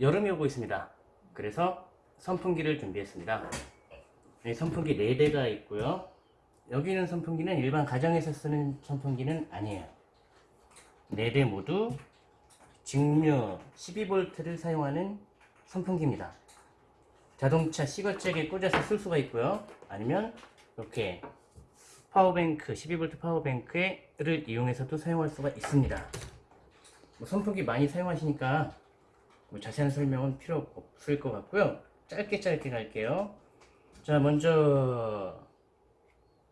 여름이 오고 있습니다. 그래서 선풍기를 준비했습니다. 이 선풍기 4대가 있고요. 여기 있는 선풍기는 일반 가정에서 쓰는 선풍기는 아니에요. 4대 모두 직류 12V를 사용하는 선풍기입니다. 자동차 시거잭에 꽂아서 쓸 수가 있고요. 아니면 이렇게 파워뱅크 12V 파워뱅크를 이용해서도 사용할 수가 있습니다. 뭐 선풍기 많이 사용하시니까 뭐 자세한 설명은 필요 없을 것 같고요. 짧게 짧게 갈게요. 자 먼저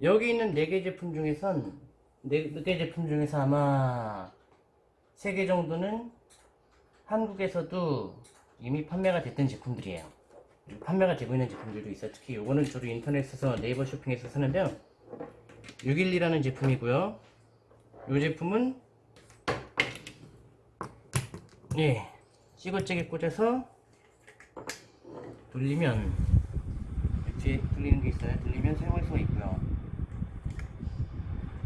여기 있는 4개 제품 중에선 4개 제품 중에서 아마 3개 정도는 한국에서도 이미 판매가 됐던 제품들이에요. 판매가 되고 있는 제품들도 있어요. 특히 요거는 저도 인터넷에서 네이버 쇼핑에서 사는데요. 612라는 제품이고요. 이 제품은 예 시거잭에 꽂아서 돌리면 뒤에 돌리는 게 있어요. 돌리면 사용할 수가 있고요.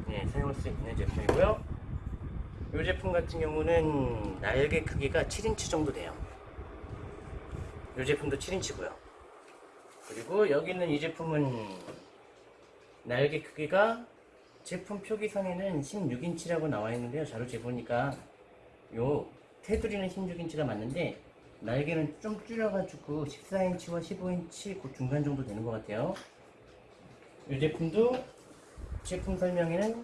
네 사용할 수 있는 제품이고요. 이 제품 같은 경우는 날개 크기가 7인치 정도 돼요. 이 제품도 7인치고요. 그리고 여기 있는 이 제품은 날개 크기가 제품 표기상에는 16인치라고 나와 있는데요. 자료 재보니까 요 테두리는 16인치가 맞는데 날개는 좀 줄여가지고 14인치와 15인치 그 중간 정도 되는 것 같아요. 이 제품도 제품 설명에는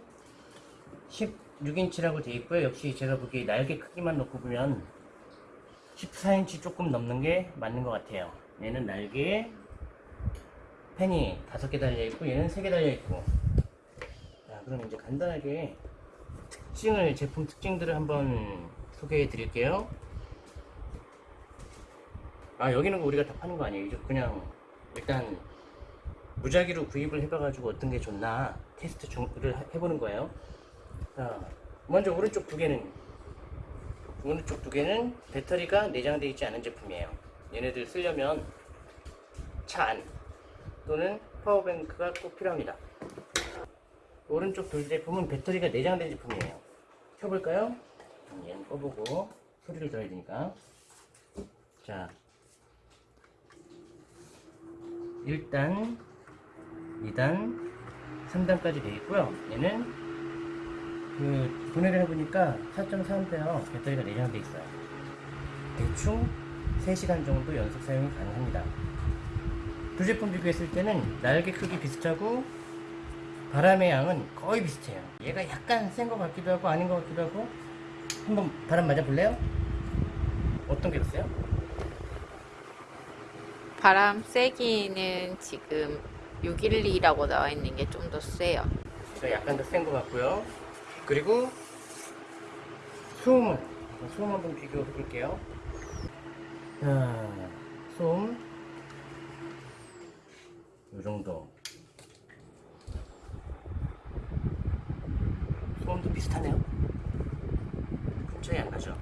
16인치라고 되어 있고요. 역시 제가 보기에 날개 크기만 놓고 보면 14인치 조금 넘는 게 맞는 것 같아요. 얘는 날개에 펜이 5개 달려있고 얘는 3개 달려있고 자 그럼 이제 간단하게 특징을 제품 특징들을 한번 소개해 드릴게요. 아 여기는 우리가 다 파는 거 아니에요? 그냥 일단 무작위로 구입을 해봐 가지고 어떤 게 좋나 테스트 중을 해보는 거예요. 자 먼저 오른쪽 두 개는 오른쪽 두 개는 배터리가 내장되어 있지 않은 제품이에요. 얘네들 쓰려면 차 안 또는 파워뱅크가 꼭 필요합니다. 오른쪽 돌 제품은 배터리가 내장된 제품이에요. 켜볼까요? 꺼보고 소리를 들어야 되니까. 자 1단 2단 3단까지 되어 있고요. 얘는 그 분해를 해보니까 4.3A 배터리가 내장되어 있어요. 대충 3시간 정도 연속 사용이 가능합니다. 두 제품 비교했을 때는 날개 크기 비슷하고 바람의 양은 거의 비슷해요. 얘가 약간 센 것 같기도 하고 아닌 것 같기도 하고 한번 바람 맞아 볼래요? 어떤 게더 세요? 바람 세기는 지금 612라고 나와 있는 게 좀 더 세요. 약간 더 센 것 같고요 그리고 소음 소음 한번 비교해 볼게요 자 소음 요 정도 소음도 비슷하네요 큰 차이 안 나죠.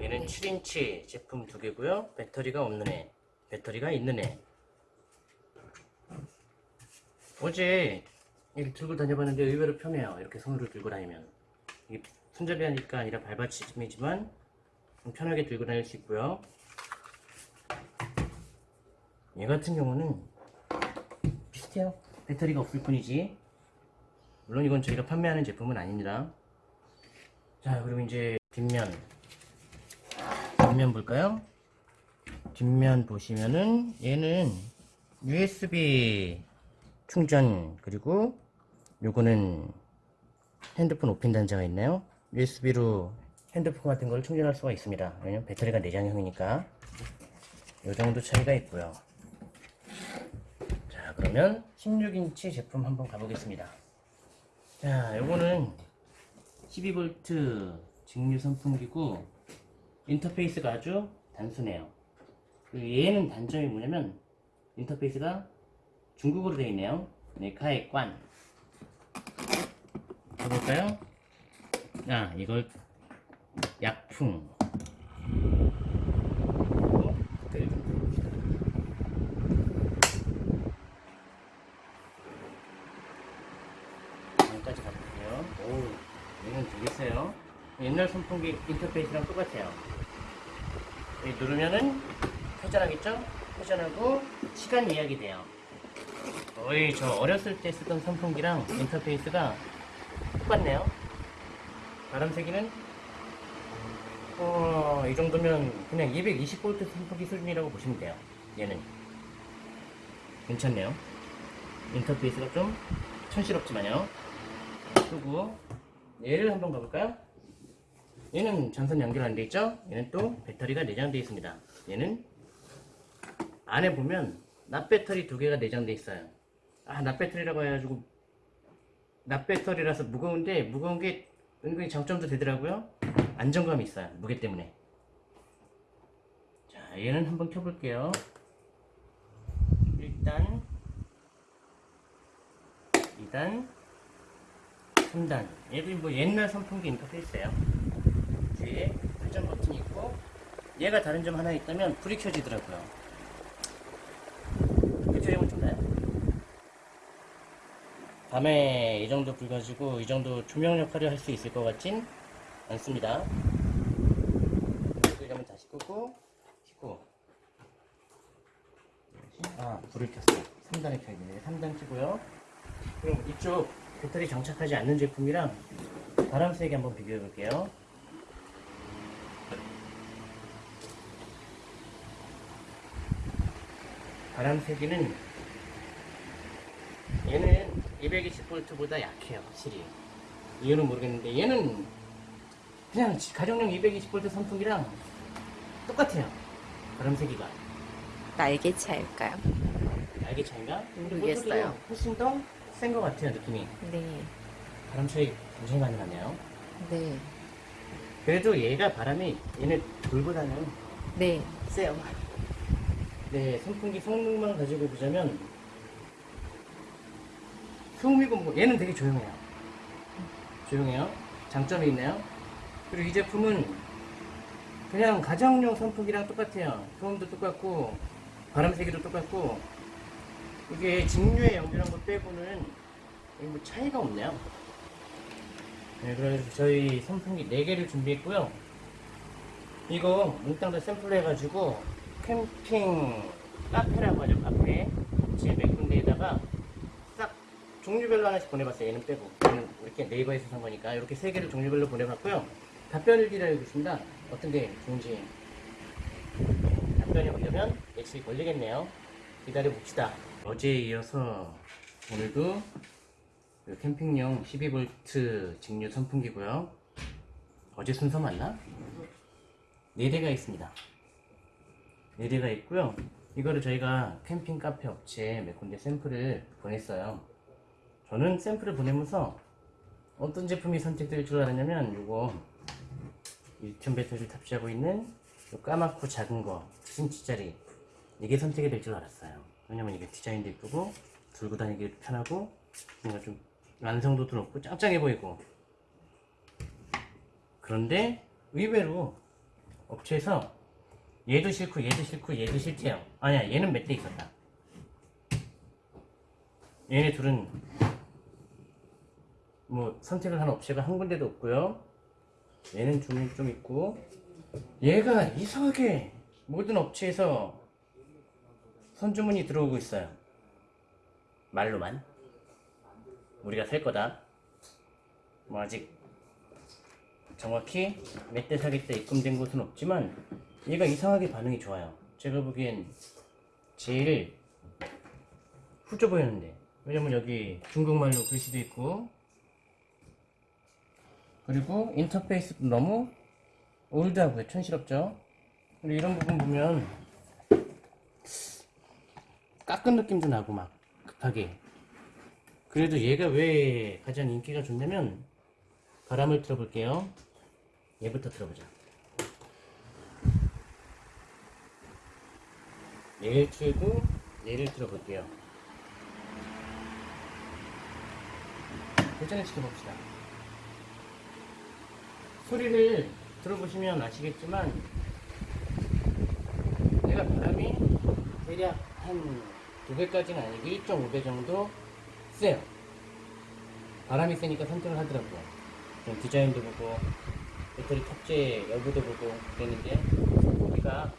얘는 7인치 제품 두 개고요. 배터리가 없는 애 배터리가 있는 애. 어제 이렇게 들고 다녀봤는데 의외로 편해요. 이렇게 손으로 들고 다니면. 이게 손잡이 하니까 아니라 발받침이지만 좀 편하게 들고 다닐 수 있고요. 얘 같은 경우는 비슷해요. 배터리가 없을 뿐이지. 물론 이건 저희가 판매하는 제품은 아닙니다 자 그리고 이제 뒷면. 뒷면 볼까요? 뒷면 보시면은 얘는 USB 충전 그리고 요거는 핸드폰 오픈 단자가 있네요. USB로 핸드폰 같은 걸 충전할 수가 있습니다. 왜냐면 배터리가 내장형이니까. 요 정도 차이가 있고요. 자 그러면 16인치 제품 한번 가보겠습니다. 자 요거는 12V 직류 선풍기고 인터페이스가 아주 단순해요. 그리고 얘는 단점이 뭐냐면 인터페이스가 중국어로 되어 있네요. 네 카이 관. 해볼까요? 아 이걸 약풍 그리고 댓글 좀 들어봅시다. 여기까지 가볼게요 오 얘는 되게 세요 옛날 선풍기 인터페이스랑 똑같아요 누르면은 회전하겠죠? 회전하고 시간 예약이 돼요. 거의 저 어렸을 때 쓰던 선풍기랑 인터페이스가 똑같네요. 바람 세기는 어, 이 정도면 그냥 220V 선풍기 수준이라고 보시면 돼요. 얘는 괜찮네요. 인터페이스가 좀 촌스럽지만요. 그리고 얘를 한번 가볼까요? 얘는 전선 연결 안 돼 있죠? 얘는 또 배터리가 내장되어 있습니다. 얘는 안에 보면 납배터리 두 개가 내장되어 있어요. 아, 납배터리라고 해가지고 납배터리라서 무거운데 무거운 게 은근히 장점도 되더라고요. 안정감이 있어요. 무게 때문에. 자, 얘는 한번 켜볼게요. 일단 2단 3단 얘도 뭐 옛날 선풍기 인터페이스예요 뒤에 회전 버튼이 있고 얘가 다른 점 하나 있다면 불이 켜지더라고요. 밤에 이 정도 불 가지고 이 정도 조명 역할을 할 수 있을 것 같진 않습니다. 그리고 이러면 다시 끄고 켜고. 아 불을 켰어요. 3단에 켜야 되네 3단 켜고요. 그럼 이쪽 배터리 장착하지 않는 제품이랑 바람 세기 한번 비교해 볼게요. 바람 세기는 얘는 220V보다 약해요, 확실히. 이유는 모르겠는데 얘는 그냥 가정용 220V 선풍기랑 똑같아요. 바람 세기가. 날개 차일까요? 날개? 근데 모르겠어요. 훨씬 더 센 것 같아요, 느낌이. 네. 바람 차이 굉장히 많이 나네요. 네. 그래도 얘가 바람이 얘네 돌보다는 네. 세요. 네, 선풍기 성능만 가지고 보자면 소음이고 뭐 얘는 되게 조용해요. 조용해요. 장점이 있네요. 그리고 이 제품은 그냥 가정용 선풍기랑 똑같아요. 소음도 똑같고 바람 세기도 똑같고 이게 직류에 연결한 것 빼고는 뭐 차이가 없네요. 네, 그래서 저희 선풍기 4개를 준비했고요. 이거 몽땅 다 샘플로 해가지고 캠핑 카페라고 하죠 카페. 제몇 군데에다가 싹 종류별로 하나씩 보내봤어요 얘는 빼고. 얘는 이렇게 네이버에서 산 거니까 이렇게 세 개를 종류별로 보내봤고요. 답변을 기다리겠습니다. 어떤 게 좋은지. 답변이 오려면 며칠이 걸리겠네요. 기다려 봅시다. 어제에 이어서 오늘도 그 캠핑용 12V 직류 선풍기고요. 어제 순서 맞나? 4대가 있습니다. 4대가 있고요. 이거를 저희가 캠핑 카페 업체에 몇 군데 샘플을 보냈어요. 저는 샘플을 보내면서 어떤 제품이 선택될 줄 알았냐면 요거 리튬 배터리를 탑재하고 있는 요 까맣고 작은 거 9cm짜리 이게 선택이 될 줄 알았어요. 왜냐면 이게 디자인도 이쁘고 들고 다니기 편하고 뭔가 좀 완성도도 높고 짱짱해 보이고 그런데 의외로 업체에서 얘도 싫고 얘도 싫고 얘도 싫대요. 아니야 얘는 몇 대 있었다. 얘네 둘은 뭐 선택을 한 업체가 한 군데도 없고요. 얘는 좀, 좀 있고. 얘가 이상하게 모든 업체에서 선주문이 들어오고 있어요. 말로만. 우리가 살 거다. 뭐 아직 정확히 몇 대 사겠다 입금된 곳은 없지만 얘가 이상하게 반응이 좋아요. 제가 보기엔 제일 후져 보이는데 왜냐면 여기 중국말로 글씨도 있고 그리고 인터페이스도 너무 올드하고요. 촌스럽죠? 그리고 이런 부분 보면 깎은 느낌도 나고 막 급하게 그래도 얘가 왜 가장 인기가 좋냐면 바람을 틀어볼게요. 얘부터 틀어보자. 얘를 틀고 얘를 틀어볼게요. 회전을 시켜봅시다. 소리를 들어보시면 아시겠지만 얘가 바람이 대략 한 2배까지는 아니고 1.5배 정도 세요. 바람이 세니까 선택을 하더라고요. 좀 디자인도 보고 배터리 탑재 여부도 보고 그랬는데 보니까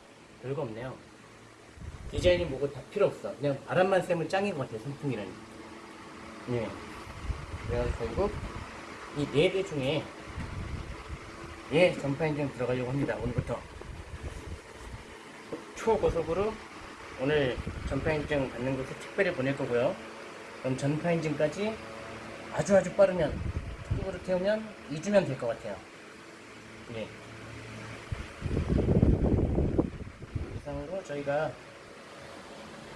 별거 없네요. 디자인이 뭐고 다 필요 없어. 그냥 바람만 쐬면 짱인 것 같아요, 선풍기는. 예. 결국 이네 대 중에 예, 전파 인증 들어가려고 합니다. 오늘부터. 초고속으로 오늘 전파 인증 받는 곳에 특별히 보낼 거고요. 그럼 전파 인증까지 아주 아주 빠르면 특급으로 태우면 2주면 될 것 같아요. 예. 이상으로 저희가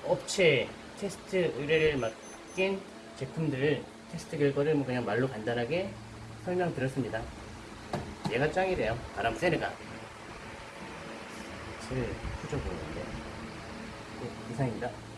업체 테스트 의뢰를 맡긴 제품들 테스트 결과를 뭐 그냥 말로 간단하게 설명드렸습니다. 얘가 짱이래요. 바람 세네가. 제일 후져 보이는데. 네, 이상입니다.